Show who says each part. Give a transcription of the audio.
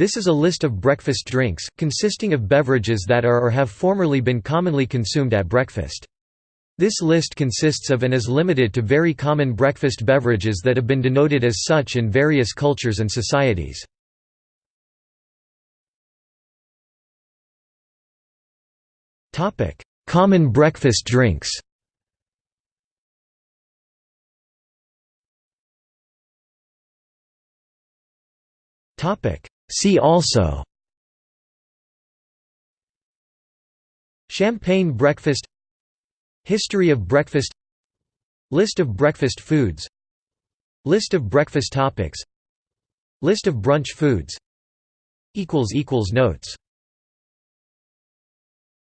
Speaker 1: This is a list of breakfast drinks, consisting of beverages that are or have formerly been commonly consumed at breakfast. This list consists of and is limited to very common breakfast beverages that have been denoted as such in various cultures and societies. Common breakfast drinks See also Champagne breakfast History of breakfast List of breakfast foods List of breakfast topics List of brunch foods Notes